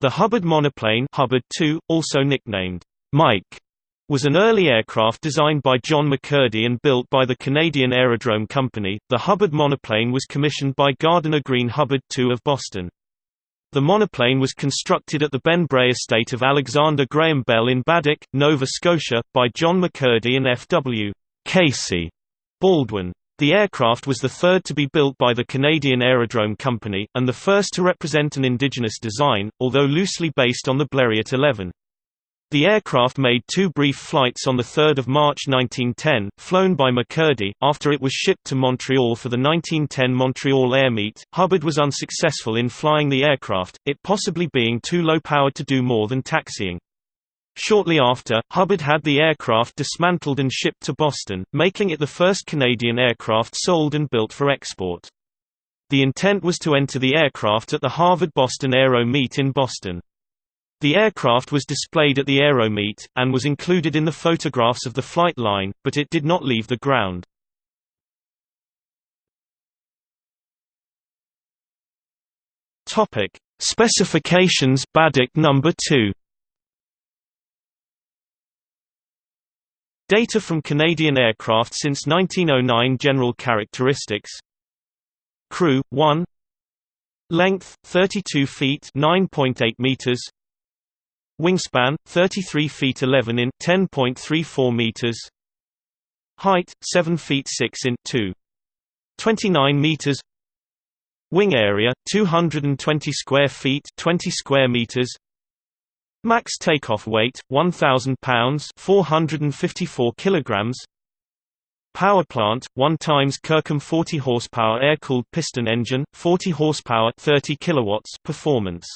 The Hubbard monoplane Hubbard II, also nicknamed Mike, was an early aircraft designed by John McCurdy and built by the Canadian Aerodrome Company. The Hubbard monoplane was commissioned by Gardiner Green Hubbard II of Boston. The monoplane was constructed at the Beinn Bhreagh estate of Alexander Graham Bell in Baddeck, Nova Scotia, by John McCurdy and F. W. Casey Baldwin. The aircraft was the third to be built by the Canadian Aerodrome Company, and the first to represent an indigenous design, although loosely based on the Blériot 11. The aircraft made two brief flights on 3 March 1910, flown by McCurdy. After it was shipped to Montreal for the 1910 Montreal Air Meet, Hubbard was unsuccessful in flying the aircraft, it possibly being too low-powered to do more than taxiing. Shortly after, Hubbard had the aircraft dismantled and shipped to Boston, making it the first Canadian aircraft sold and built for export. The intent was to enter the aircraft at the Harvard-Boston Aero Meet in Boston. The aircraft was displayed at the Aero Meet, and was included in the photographs of the flight line, but it did not leave the ground. Specifications Baddeck number 2. Data from Canadian aircraft since 1909 General characteristics Crew 1 Length 32 feet 9.8 meters Wingspan 33 feet 11 in 10.34 meters. Height 7 feet 6 in 2. 29 meters. Wing area 220 square feet 20 square meters. Max takeoff weight 1000 pounds 454 kilograms. Power plant 1 times Kirkham 40 horsepower air-cooled piston engine 40 horsepower 30 kilowatts performance